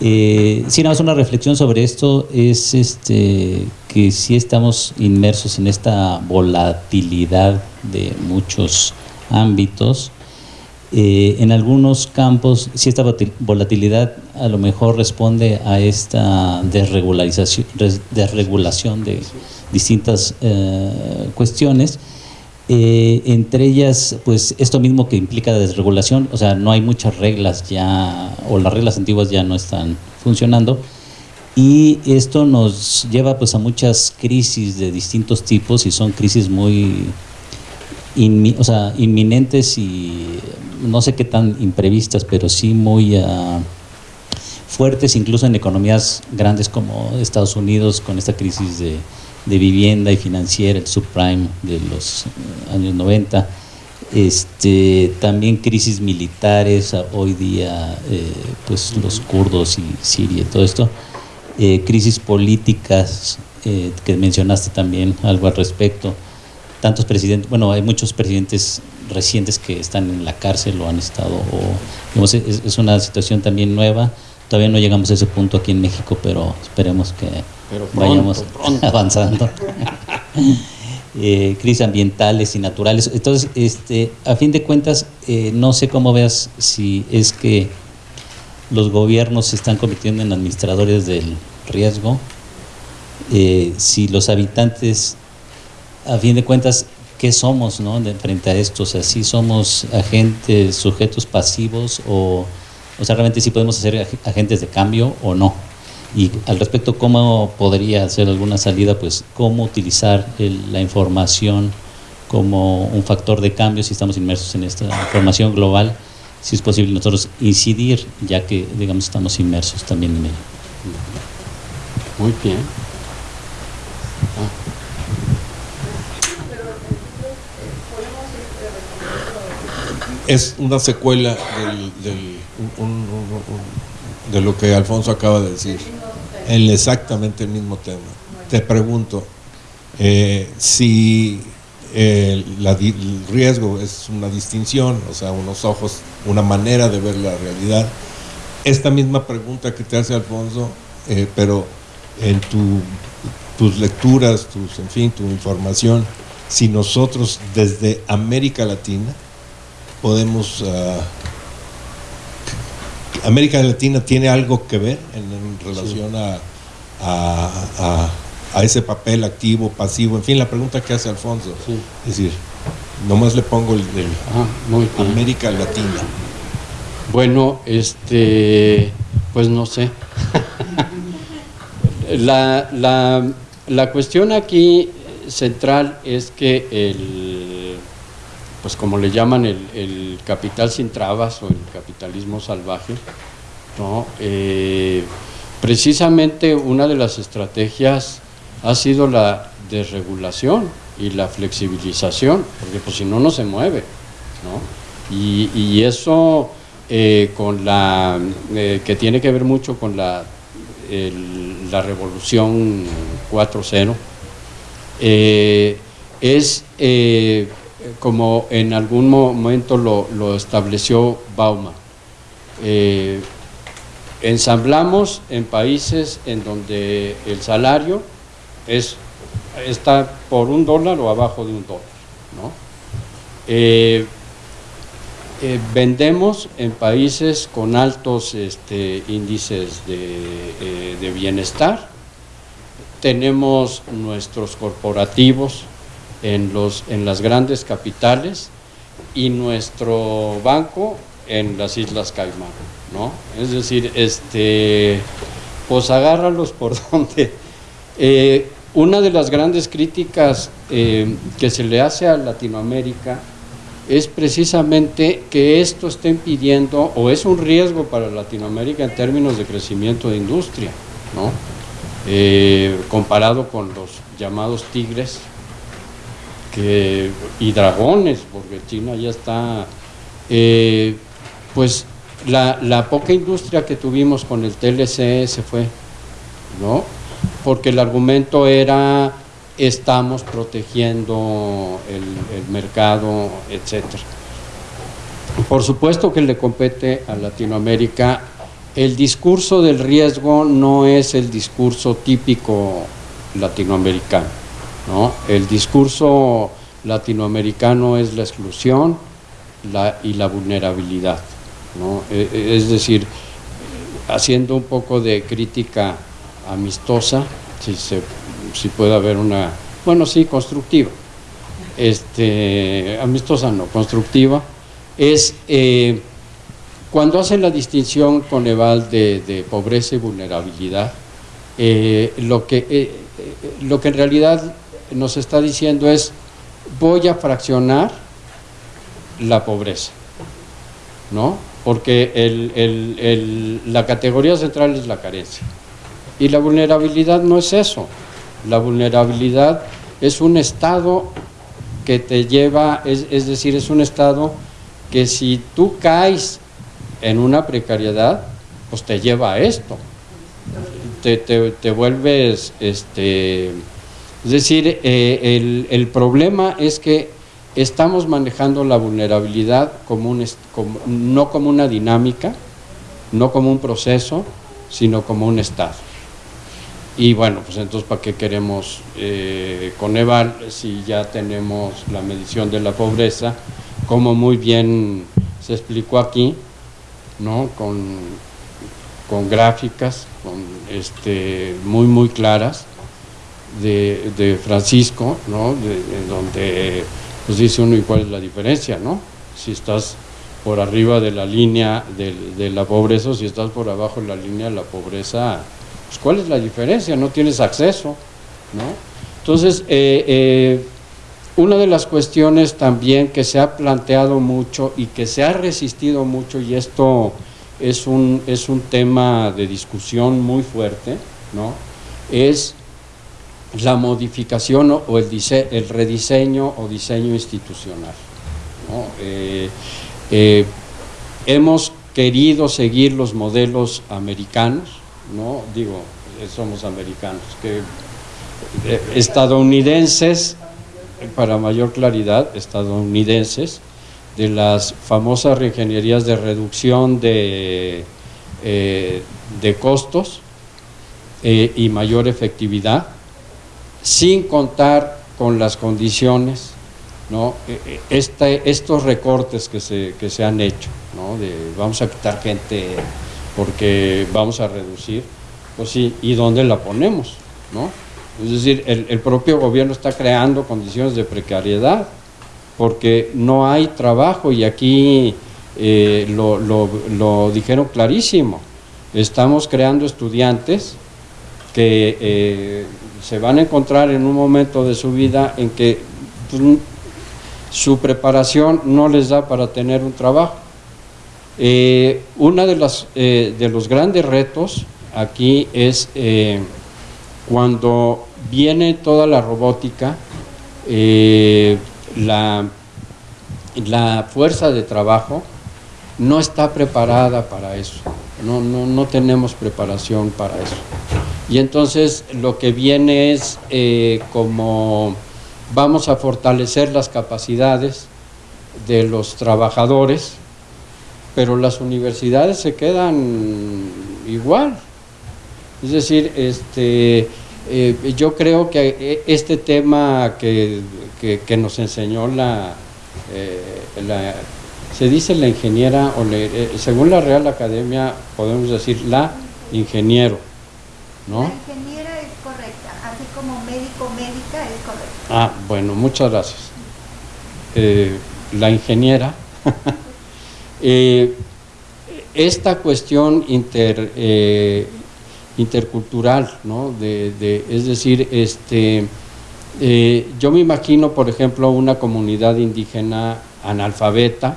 Eh, sí, nada más una reflexión sobre esto es este, que sí estamos inmersos en esta volatilidad de muchos ámbitos. Eh, en algunos campos, si esta volatilidad a lo mejor responde a esta desregularización, desregulación de distintas eh, cuestiones, eh, entre ellas, pues esto mismo que implica la desregulación, o sea, no hay muchas reglas ya, o las reglas antiguas ya no están funcionando, y esto nos lleva pues a muchas crisis de distintos tipos y son crisis muy o sea, inminentes y no sé qué tan imprevistas, pero sí muy ah, fuertes, incluso en economías grandes como Estados Unidos, con esta crisis de de vivienda y financiera, el subprime de los eh, años 90, este, también crisis militares, hoy día eh, pues los kurdos y Siria y todo esto, eh, crisis políticas que mencionaste también algo al respecto, tantos presidentes, bueno hay muchos presidentes recientes que están en la cárcel o han estado, o, es, es una situación también nueva, todavía no llegamos a ese punto aquí en México, pero esperemos que vayamos [laughs] avanzando. [laughs] eh, crisis ambientales y naturales. Entonces, este, a fin de cuentas, eh, no sé cómo veas si es que los gobiernos se están convirtiendo en administradores del riesgo, eh, si los habitantes, a fin de cuentas, ¿qué somos no? de, frente a esto? O sea, si somos agentes, sujetos pasivos o, o sea, realmente si podemos ser agentes de cambio o no. Y al respecto, ¿cómo podría ser alguna salida? Pues cómo utilizar la información como un factor de cambio si estamos inmersos en esta información global, si es posible nosotros incidir, ya que, digamos, estamos inmersos también en ello. Muy bien. Es una secuela de lo que Alfonso acaba de decir. En exactamente el mismo tema. Te pregunto, eh, si eh, el riesgo es una distinción, o sea, unos ojos, una manera de ver la realidad, esta misma pregunta que te hace Alfonso, eh, pero en tus lecturas, tus, en fin, tu información, si nosotros desde América Latina podemos América Latina tiene algo que ver en, relación a, a, a, ese papel activo, pasivo, en fin, la pregunta que hace Alfonso. Es decir, nomás le pongo el de ah, América Latina. Bueno, este, pues no sé. [laughs] la, la, la cuestión aquí central es que el, pues como le llaman el, capital sin trabas o el capitalismo salvaje, ¿no? Eh, precisamente una de las estrategias ha sido la desregulación y la flexibilización, porque pues si no, no se mueve, ¿no? Y, eso eh, con la, eh, que tiene que ver mucho con la, la revolución 4.0, es como en algún momento lo, estableció Bauman. Eh, ensamblamos en países en donde el salario es, está por un dólar o abajo de un dólar. Eh, eh, vendemos en países con altos este, índices de bienestar, tenemos nuestros corporativos en, los, en las grandes capitales y nuestro banco en las Islas Caimán, ¿no? Es decir, este, pues agárralos por [laughs] donde. Eh, una de las grandes críticas eh, que se le hace a Latinoamérica es precisamente que esto esté impidiendo o es un riesgo para Latinoamérica en términos de crecimiento de industria, ¿no? Eh, comparado con los llamados tigres y dragones, porque China ya está, eh, pues la, poca industria que tuvimos con el TLC se fue, ¿no? Porque el argumento era estamos protegiendo el, mercado, etcétera. Por supuesto que le compete a Latinoamérica. El discurso del riesgo no es el discurso típico latinoamericano. El discurso latinoamericano es la exclusión y la vulnerabilidad. E, e, es decir, haciendo un poco de crítica amistosa, si, si puede haber una, bueno, sí, constructiva, este, amistosa no, constructiva, es eh, cuando hace la distinción con Eval de, pobreza y vulnerabilidad, eh, lo, que, eh, lo que en realidad nos está diciendo es voy a fraccionar la pobreza, ¿no? Porque la categoría central es la carencia. Y la vulnerabilidad no es eso. La vulnerabilidad es un estado que te lleva, es, decir, es un estado que si tú caes en una precariedad, pues te lleva a esto. Te, te vuelves, este, es decir, eh, el, problema es que estamos manejando la vulnerabilidad como un, no como una dinámica, no como un proceso, sino como un estado. Y bueno, pues entonces, ¿para qué queremos eh, Coneval si ya tenemos la medición de la pobreza? Como muy bien se explicó aquí, ¿no? Con, con gráficas con este, muy, muy claras de, Francisco, ¿no? donde pues dice uno y cuál es la diferencia, ¿no? Si estás por arriba de la línea de, la pobreza o si estás por abajo de la línea de la pobreza, pues ¿cuál es la diferencia? No tienes acceso, ¿no? Entonces, eh, eh, una de las cuestiones también que se ha planteado mucho y que se ha resistido mucho, y esto es un, es un tema de discusión muy fuerte, ¿no? es la modificación o el, el rediseño o diseño institucional. Eh, eh, hemos querido seguir los modelos americanos, ¿no? digo, somos americanos, que eh, estadounidenses, para mayor claridad, estadounidenses, de las famosas reingenierías de reducción de, de costos y mayor efectividad, sin contar con las condiciones, ¿no? E, e, estos recortes que se, que se han hecho, ¿no? de vamos a quitar gente porque vamos a reducir, pues sí, ¿y dónde la ponemos? ¿no? Es decir, el, propio gobierno está creando condiciones de precariedad porque no hay trabajo y aquí eh, lo, dijeron clarísimo. Estamos creando estudiantes que eh, se van a encontrar en un momento de su vida en que pues, su preparación no les da para tener un trabajo. Eh, uno de, las, de los grandes retos aquí es cuando viene toda la robótica, eh, la, la, fuerza de trabajo no está preparada para eso, no, no, tenemos preparación para eso. Y entonces lo que viene es eh, como vamos a fortalecer las capacidades de los trabajadores, pero las universidades se quedan igual. Es decir, este, eh, yo creo que eh, este tema que, nos enseñó la, la, se dice la ingeniera, o según la Real Academia podemos decir la ingeniero, ¿no? La ingeniera es correcta, así como médico, médica es correcta. Ah, bueno, muchas gracias. la ingeniera, [laughs] esta cuestión inter intercultural, ¿no? De, es decir, este, eh, yo me imagino, por ejemplo, una comunidad indígena analfabeta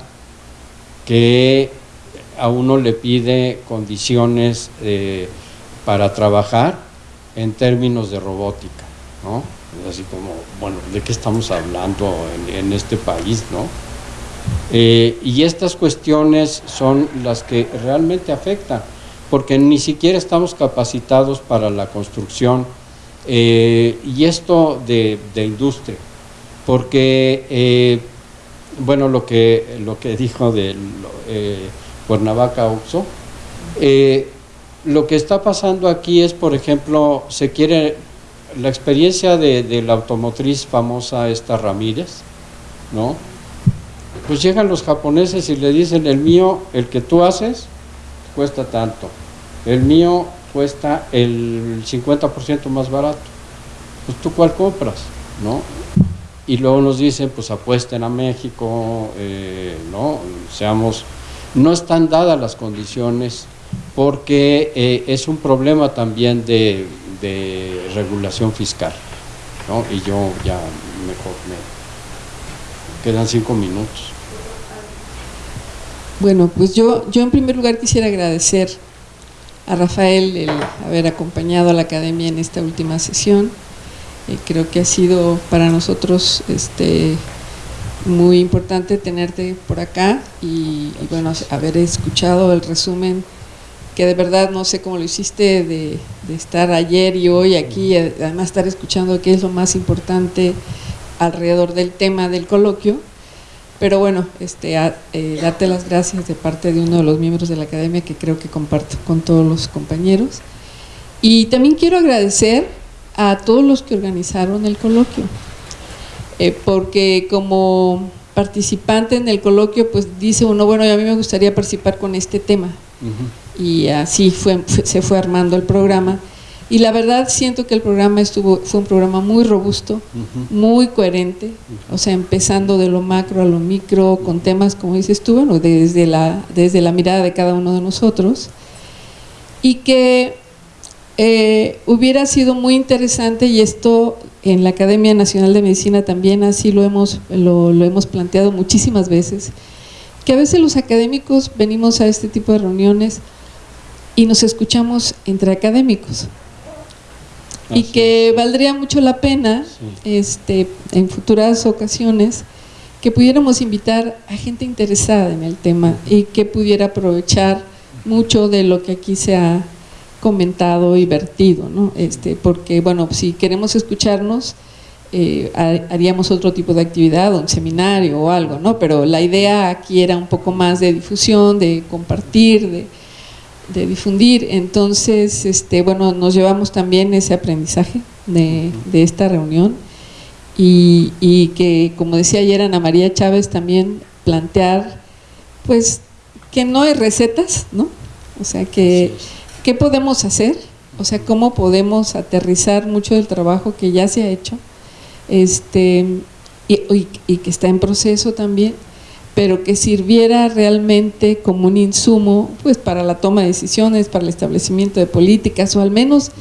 que a uno le pide condiciones eh, para trabajar en términos de robótica, ¿no? Así como, bueno, ¿de qué estamos hablando en, este país, no? Eh, y estas cuestiones son las que realmente afectan porque ni siquiera estamos capacitados para la construcción eh, y esto de, industria, porque, eh, bueno, lo que, lo que dijo de Cuernavaca Oxo, lo que está pasando aquí es, por ejemplo, se quiere la experiencia de, de, la automotriz famosa esta Ramírez, ¿no? Pues llegan los japoneses y le dicen, el mío, el que tú haces, cuesta tanto el mío cuesta el 50% más barato. Pues tú cuál compras, ¿no? Y luego nos dicen, pues apuesten a México, eh, ¿no? Seamos, no están dadas las condiciones porque eh, es un problema también de, regulación fiscal, ¿no? Y yo ya mejor me quedan cinco minutos. Bueno, pues yo, yo en primer lugar quisiera agradecer a Rafael el haber acompañado a la academia en esta última sesión. Eh, creo que ha sido para nosotros este, muy importante tenerte por acá y, bueno, haber escuchado el resumen que de verdad no sé cómo lo hiciste de, de estar ayer y hoy aquí, además estar escuchando qué es lo más importante alrededor del tema del coloquio pero bueno, este, eh, darte las gracias de parte de uno de los miembros de la academia que creo que comparto con todos los compañeros. Y también quiero agradecer a todos los que organizaron el coloquio, eh, porque como participante en el coloquio, pues dice uno, bueno, a mí me gustaría participar con este tema. Y así fue, se fue armando el programa. Y la verdad siento que el programa estuvo fue un programa muy robusto, muy coherente, o sea, empezando de lo macro a lo micro, con temas, como dices tú, bueno, desde la, desde la mirada de cada uno de nosotros, y que eh, hubiera sido muy interesante, y esto en la Academia Nacional de Medicina también así lo hemos, lo, lo hemos planteado muchísimas veces, que a veces los académicos venimos a este tipo de reuniones y nos escuchamos entre académicos y que valdría mucho la pena este, en futuras ocasiones que pudiéramos invitar a gente interesada en el tema y que pudiera aprovechar mucho de lo que aquí se ha comentado y vertido, ¿no? este, porque bueno, si queremos escucharnos, eh, haríamos otro tipo de actividad, un seminario o algo, ¿no? pero la idea aquí era un poco más de difusión, de compartir, de, de difundir. Entonces, este, bueno, nos llevamos también ese aprendizaje de, esta reunión y, que, como decía ayer Ana María Chávez, también plantear, pues, que no hay recetas, ¿no? O sea, que, ¿qué podemos hacer? O sea, ¿cómo podemos aterrizar mucho del trabajo que ya se ha hecho? Este, y, y que está en proceso también, pero que sirviera realmente como un insumo pues para la toma de decisiones, para el establecimiento de políticas o al menos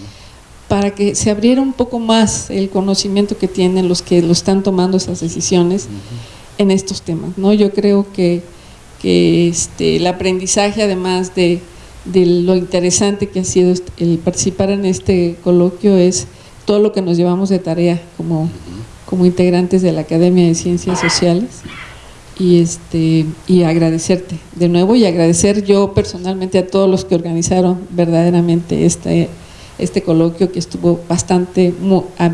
para que se abriera un poco más el conocimiento que tienen los que lo están tomando esas decisiones en estos temas. ¿no? Yo creo que, que este, el aprendizaje además de, de lo interesante que ha sido el participar en este coloquio es todo lo que nos llevamos de tarea como, como integrantes de la Academia de Ciencias Sociales y este y agradecerte de nuevo y agradecer yo personalmente a todos los que organizaron verdaderamente este este coloquio que estuvo bastante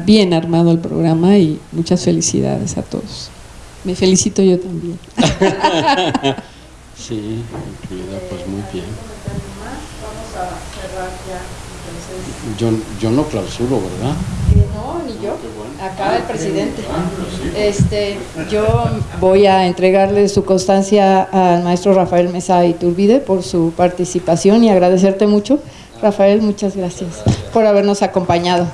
bien armado el programa y muchas felicidades a todos. Me felicito yo también. sí, incluida, pues muy bien. Yo, yo no clausuro, ¿verdad? No, ni yo. Acaba el presidente. Este, yo voy a entregarle su constancia al maestro Rafael Mesa Iturbide por su participación y agradecerte mucho. Rafael, muchas gracias por habernos acompañado.